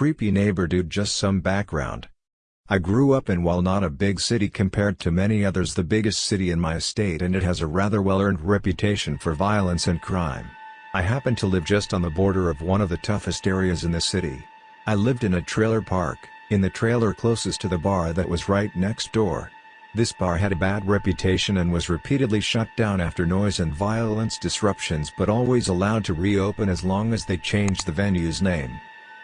creepy neighbor dude just some background. I grew up in while not a big city compared to many others the biggest city in my state and it has a rather well-earned reputation for violence and crime. I happen to live just on the border of one of the toughest areas in the city. I lived in a trailer park, in the trailer closest to the bar that was right next door. This bar had a bad reputation and was repeatedly shut down after noise and violence disruptions but always allowed to reopen as long as they changed the venue's name.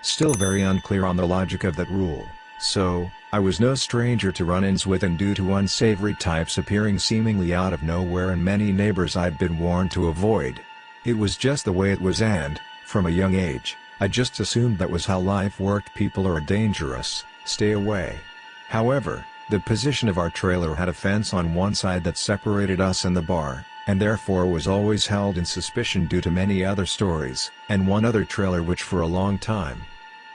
Still very unclear on the logic of that rule, so, I was no stranger to run-ins with and due to unsavory types appearing seemingly out of nowhere and many neighbors I'd been warned to avoid. It was just the way it was and, from a young age, I just assumed that was how life worked people are dangerous, stay away. However, the position of our trailer had a fence on one side that separated us and the bar, and therefore was always held in suspicion due to many other stories, and one other trailer which for a long time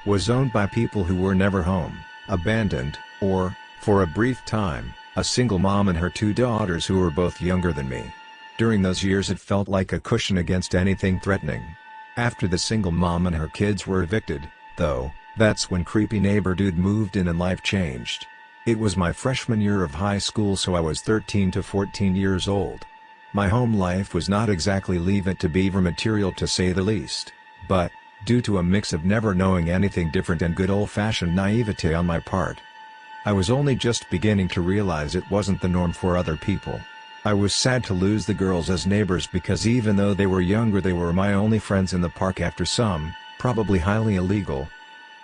was owned by people who were never home, abandoned, or, for a brief time, a single mom and her two daughters who were both younger than me. During those years it felt like a cushion against anything threatening. After the single mom and her kids were evicted, though, that's when creepy neighbor dude moved in and life changed. It was my freshman year of high school so I was 13 to 14 years old. My home life was not exactly leave it to beaver material to say the least, but, due to a mix of never knowing anything different and good old-fashioned naivete on my part, I was only just beginning to realize it wasn't the norm for other people. I was sad to lose the girls as neighbors because even though they were younger they were my only friends in the park after some, probably highly illegal,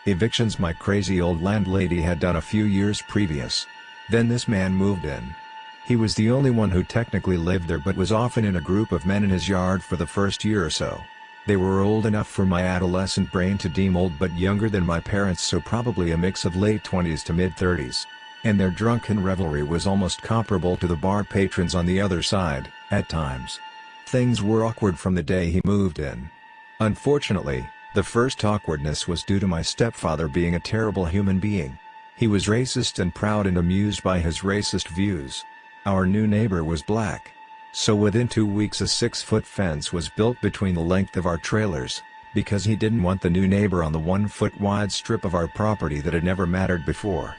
Evictions my crazy old landlady had done a few years previous. Then this man moved in. He was the only one who technically lived there but was often in a group of men in his yard for the first year or so. They were old enough for my adolescent brain to deem old but younger than my parents so probably a mix of late 20s to mid 30s. And their drunken revelry was almost comparable to the bar patrons on the other side, at times. Things were awkward from the day he moved in. Unfortunately, the first awkwardness was due to my stepfather being a terrible human being. He was racist and proud and amused by his racist views. Our new neighbor was black. So within two weeks a six-foot fence was built between the length of our trailers, because he didn't want the new neighbor on the one-foot wide strip of our property that had never mattered before.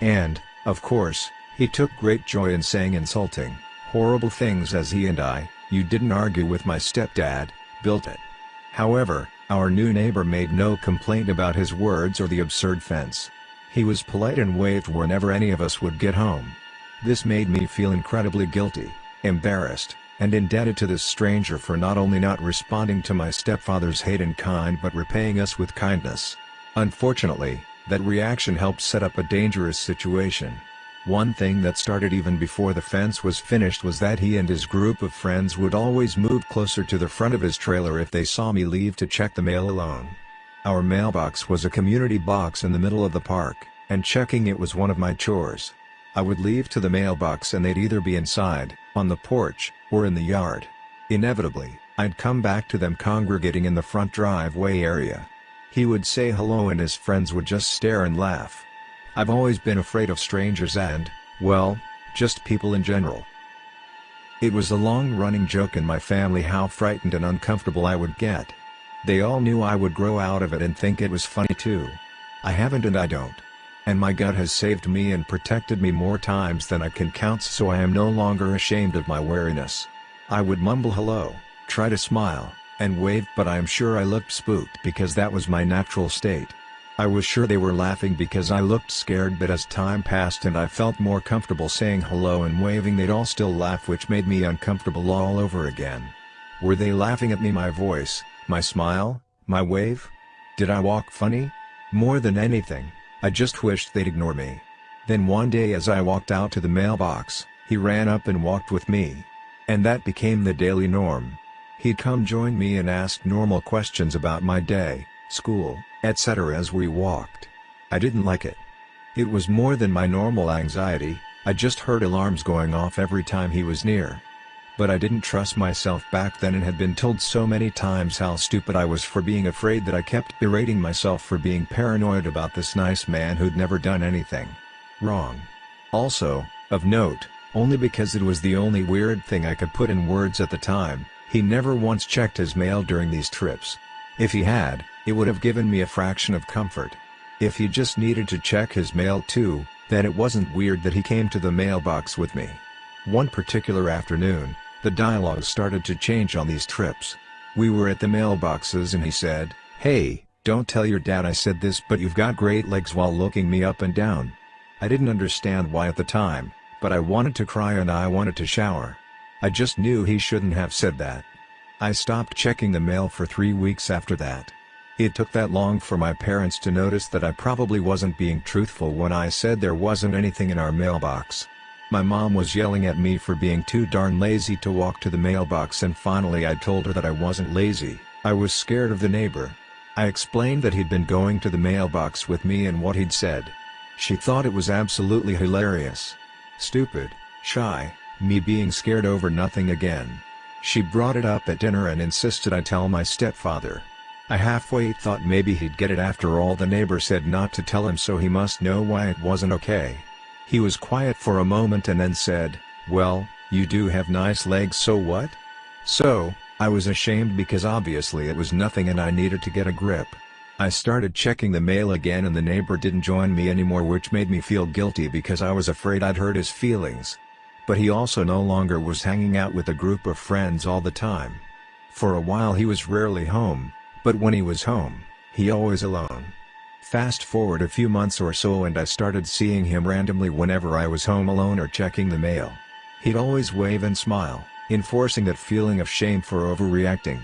And, of course, he took great joy in saying insulting, horrible things as he and I, you didn't argue with my stepdad, built it. However, our new neighbor made no complaint about his words or the absurd fence. He was polite and waved whenever any of us would get home. This made me feel incredibly guilty, embarrassed, and indebted to this stranger for not only not responding to my stepfather's hate in kind but repaying us with kindness. Unfortunately, that reaction helped set up a dangerous situation. One thing that started even before the fence was finished was that he and his group of friends would always move closer to the front of his trailer if they saw me leave to check the mail alone. Our mailbox was a community box in the middle of the park, and checking it was one of my chores. I would leave to the mailbox and they'd either be inside, on the porch, or in the yard. Inevitably, I'd come back to them congregating in the front driveway area. He would say hello and his friends would just stare and laugh. I've always been afraid of strangers and, well, just people in general. It was a long-running joke in my family how frightened and uncomfortable I would get. They all knew I would grow out of it and think it was funny too. I haven't and I don't. And my gut has saved me and protected me more times than I can count so I am no longer ashamed of my wariness. I would mumble hello, try to smile, and wave but I am sure I looked spooked because that was my natural state. I was sure they were laughing because I looked scared but as time passed and I felt more comfortable saying hello and waving they'd all still laugh which made me uncomfortable all over again. Were they laughing at me my voice, my smile, my wave? Did I walk funny? More than anything, I just wished they'd ignore me. Then one day as I walked out to the mailbox, he ran up and walked with me. And that became the daily norm. He'd come join me and ask normal questions about my day, school, etc. as we walked. I didn't like it. It was more than my normal anxiety, I just heard alarms going off every time he was near. But I didn't trust myself back then and had been told so many times how stupid I was for being afraid that I kept berating myself for being paranoid about this nice man who'd never done anything wrong. Also, of note, only because it was the only weird thing I could put in words at the time, he never once checked his mail during these trips. If he had, it would have given me a fraction of comfort. If he just needed to check his mail too, then it wasn't weird that he came to the mailbox with me. One particular afternoon, the dialogue started to change on these trips. We were at the mailboxes and he said, Hey, don't tell your dad I said this but you've got great legs while looking me up and down. I didn't understand why at the time, but I wanted to cry and I wanted to shower. I just knew he shouldn't have said that. I stopped checking the mail for three weeks after that. It took that long for my parents to notice that I probably wasn't being truthful when I said there wasn't anything in our mailbox. My mom was yelling at me for being too darn lazy to walk to the mailbox and finally I told her that I wasn't lazy, I was scared of the neighbor. I explained that he'd been going to the mailbox with me and what he'd said. She thought it was absolutely hilarious. Stupid, shy, me being scared over nothing again. She brought it up at dinner and insisted I tell my stepfather. I halfway thought maybe he'd get it after all the neighbor said not to tell him so he must know why it wasn't okay. He was quiet for a moment and then said, well, you do have nice legs so what? So, I was ashamed because obviously it was nothing and I needed to get a grip. I started checking the mail again and the neighbor didn't join me anymore which made me feel guilty because I was afraid I'd hurt his feelings. But he also no longer was hanging out with a group of friends all the time. For a while he was rarely home, but when he was home, he always alone. Fast forward a few months or so and I started seeing him randomly whenever I was home alone or checking the mail. He'd always wave and smile, enforcing that feeling of shame for overreacting.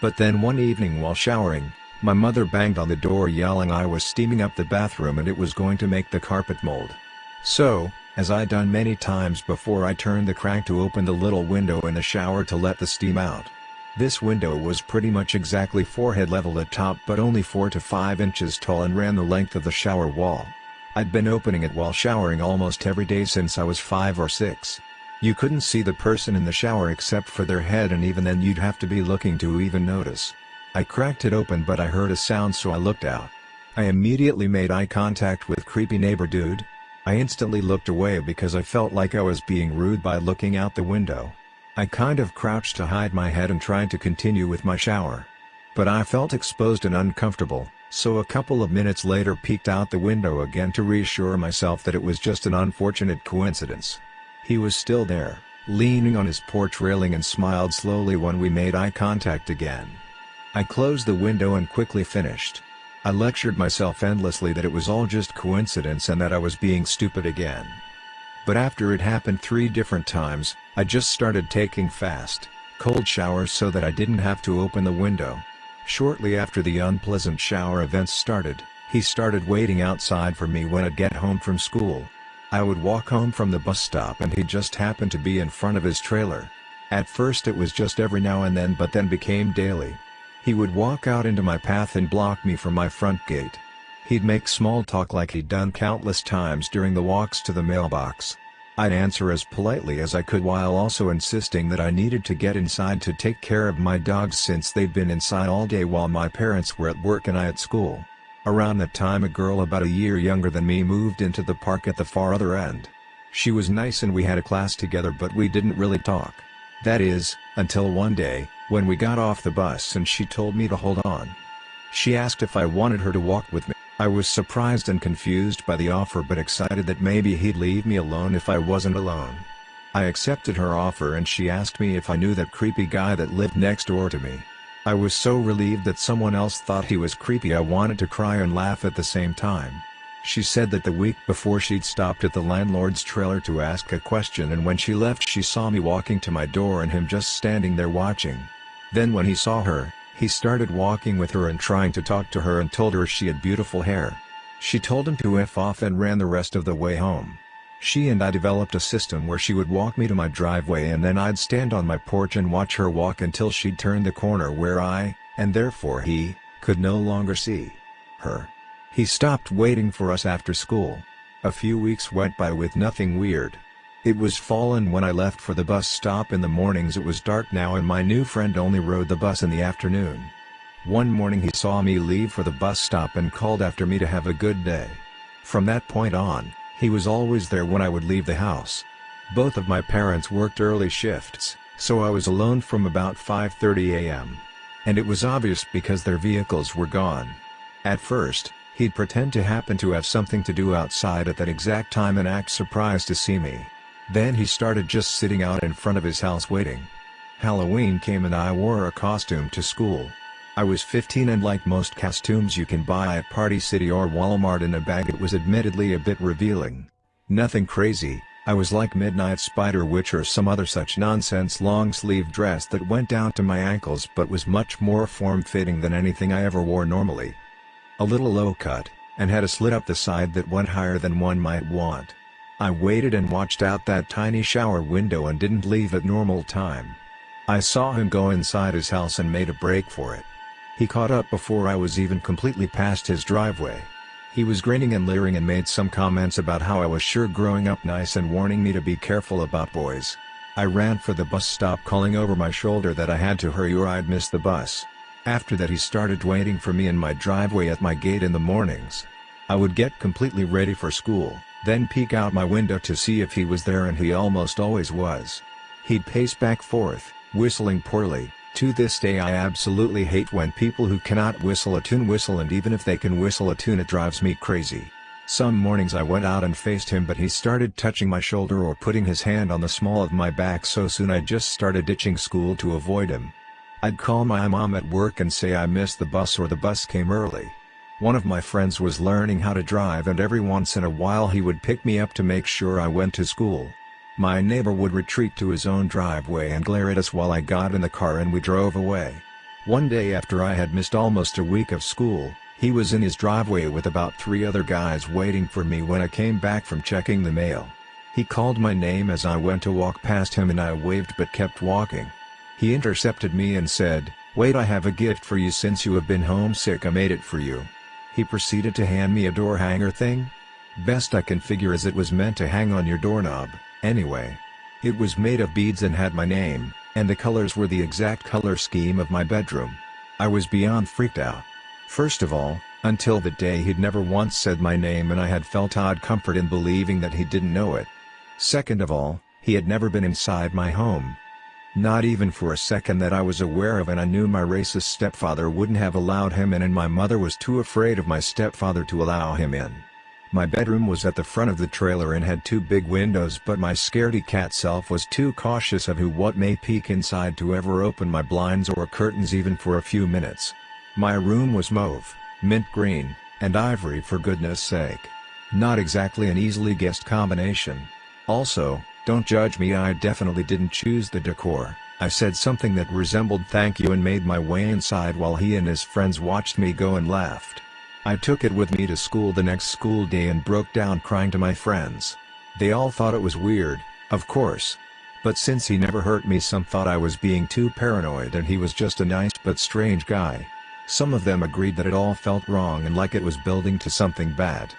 But then one evening while showering, my mother banged on the door yelling I was steaming up the bathroom and it was going to make the carpet mold. So, as I'd done many times before I turned the crank to open the little window in the shower to let the steam out. This window was pretty much exactly forehead level at top but only 4 to 5 inches tall and ran the length of the shower wall. I'd been opening it while showering almost every day since I was 5 or 6. You couldn't see the person in the shower except for their head and even then you'd have to be looking to even notice. I cracked it open but I heard a sound so I looked out. I immediately made eye contact with creepy neighbor dude. I instantly looked away because I felt like I was being rude by looking out the window. I kind of crouched to hide my head and tried to continue with my shower. But I felt exposed and uncomfortable, so a couple of minutes later peeked out the window again to reassure myself that it was just an unfortunate coincidence. He was still there, leaning on his porch railing and smiled slowly when we made eye contact again. I closed the window and quickly finished. I lectured myself endlessly that it was all just coincidence and that I was being stupid again. But after it happened three different times, I just started taking fast, cold showers so that I didn't have to open the window. Shortly after the unpleasant shower events started, he started waiting outside for me when I'd get home from school. I would walk home from the bus stop and he just happened to be in front of his trailer. At first it was just every now and then but then became daily. He would walk out into my path and block me from my front gate. He'd make small talk like he'd done countless times during the walks to the mailbox. I'd answer as politely as I could while also insisting that I needed to get inside to take care of my dogs since they'd been inside all day while my parents were at work and I at school. Around that time a girl about a year younger than me moved into the park at the far other end. She was nice and we had a class together but we didn't really talk. That is, until one day, when we got off the bus and she told me to hold on. She asked if I wanted her to walk with me. I was surprised and confused by the offer but excited that maybe he'd leave me alone if I wasn't alone. I accepted her offer and she asked me if I knew that creepy guy that lived next door to me. I was so relieved that someone else thought he was creepy I wanted to cry and laugh at the same time. She said that the week before she'd stopped at the landlord's trailer to ask a question and when she left she saw me walking to my door and him just standing there watching. Then when he saw her, he started walking with her and trying to talk to her and told her she had beautiful hair. She told him to F off and ran the rest of the way home. She and I developed a system where she would walk me to my driveway and then I'd stand on my porch and watch her walk until she'd turn the corner where I, and therefore he, could no longer see her. He stopped waiting for us after school. A few weeks went by with nothing weird. It was fall and when I left for the bus stop in the mornings it was dark now and my new friend only rode the bus in the afternoon. One morning he saw me leave for the bus stop and called after me to have a good day. From that point on, he was always there when I would leave the house. Both of my parents worked early shifts, so I was alone from about 5.30 am. And it was obvious because their vehicles were gone. At first, He'd pretend to happen to have something to do outside at that exact time and act surprised to see me. Then he started just sitting out in front of his house waiting. Halloween came and I wore a costume to school. I was 15 and like most costumes you can buy at Party City or Walmart in a bag it was admittedly a bit revealing. Nothing crazy, I was like Midnight Spider Witch or some other such nonsense long sleeve dress that went down to my ankles but was much more form-fitting than anything I ever wore normally. A little low cut, and had a slit up the side that went higher than one might want. I waited and watched out that tiny shower window and didn't leave at normal time. I saw him go inside his house and made a break for it. He caught up before I was even completely past his driveway. He was grinning and leering and made some comments about how I was sure growing up nice and warning me to be careful about boys. I ran for the bus stop calling over my shoulder that I had to hurry or I'd miss the bus. After that he started waiting for me in my driveway at my gate in the mornings. I would get completely ready for school, then peek out my window to see if he was there and he almost always was. He'd pace back forth, whistling poorly, to this day I absolutely hate when people who cannot whistle a tune whistle and even if they can whistle a tune it drives me crazy. Some mornings I went out and faced him but he started touching my shoulder or putting his hand on the small of my back so soon I just started ditching school to avoid him. I'd call my mom at work and say I missed the bus or the bus came early. One of my friends was learning how to drive and every once in a while he would pick me up to make sure I went to school. My neighbor would retreat to his own driveway and glare at us while I got in the car and we drove away. One day after I had missed almost a week of school, he was in his driveway with about three other guys waiting for me when I came back from checking the mail. He called my name as I went to walk past him and I waved but kept walking. He intercepted me and said, Wait I have a gift for you since you have been homesick I made it for you. He proceeded to hand me a door hanger thing. Best I can figure is it was meant to hang on your doorknob. Anyway. It was made of beads and had my name, and the colors were the exact color scheme of my bedroom. I was beyond freaked out. First of all, until that day he'd never once said my name and I had felt odd comfort in believing that he didn't know it. Second of all, he had never been inside my home. Not even for a second that I was aware of and I knew my racist stepfather wouldn't have allowed him in and my mother was too afraid of my stepfather to allow him in. My bedroom was at the front of the trailer and had two big windows but my scaredy cat self was too cautious of who what may peek inside to ever open my blinds or curtains even for a few minutes. My room was mauve, mint green, and ivory for goodness sake. Not exactly an easily guessed combination. Also, don't judge me I definitely didn't choose the decor, I said something that resembled thank you and made my way inside while he and his friends watched me go and laughed. I took it with me to school the next school day and broke down crying to my friends. They all thought it was weird, of course. But since he never hurt me some thought I was being too paranoid and he was just a nice but strange guy. Some of them agreed that it all felt wrong and like it was building to something bad.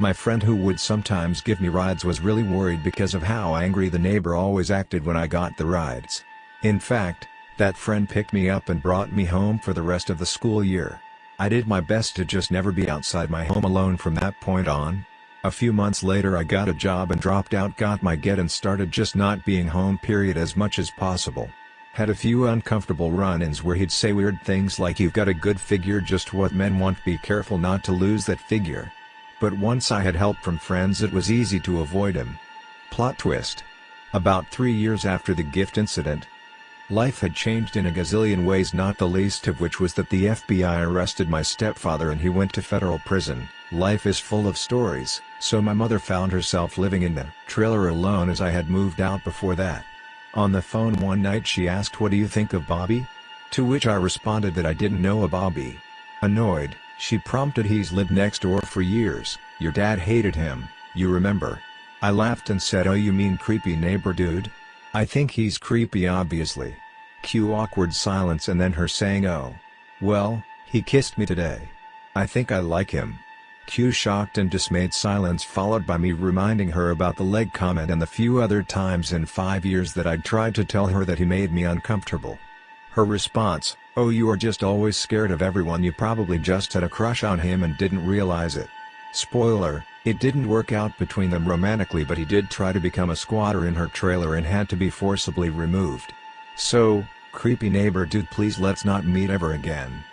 My friend who would sometimes give me rides was really worried because of how angry the neighbor always acted when I got the rides. In fact, that friend picked me up and brought me home for the rest of the school year. I did my best to just never be outside my home alone from that point on. A few months later I got a job and dropped out got my get and started just not being home period as much as possible. Had a few uncomfortable run-ins where he'd say weird things like you've got a good figure just what men want be careful not to lose that figure. But once I had help from friends it was easy to avoid him. Plot twist. About three years after the gift incident, Life had changed in a gazillion ways not the least of which was that the FBI arrested my stepfather and he went to federal prison. Life is full of stories, so my mother found herself living in the trailer alone as I had moved out before that. On the phone one night she asked what do you think of Bobby? To which I responded that I didn't know a Bobby. Annoyed, she prompted he's lived next door for years, your dad hated him, you remember. I laughed and said oh you mean creepy neighbor dude? I think he's creepy obviously. Cue awkward silence and then her saying oh. Well, he kissed me today. I think I like him. Cue shocked and dismayed silence followed by me reminding her about the leg comment and the few other times in five years that I'd tried to tell her that he made me uncomfortable. Her response, oh you are just always scared of everyone you probably just had a crush on him and didn't realize it. Spoiler, it didn't work out between them romantically but he did try to become a squatter in her trailer and had to be forcibly removed. So, creepy neighbor dude please let's not meet ever again.